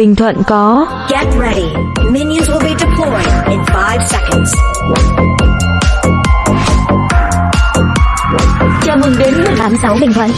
Bình Thuận có Get ready. Minions will be deployed in 5 seconds. Chào mừng đến 186 Bình Thuận.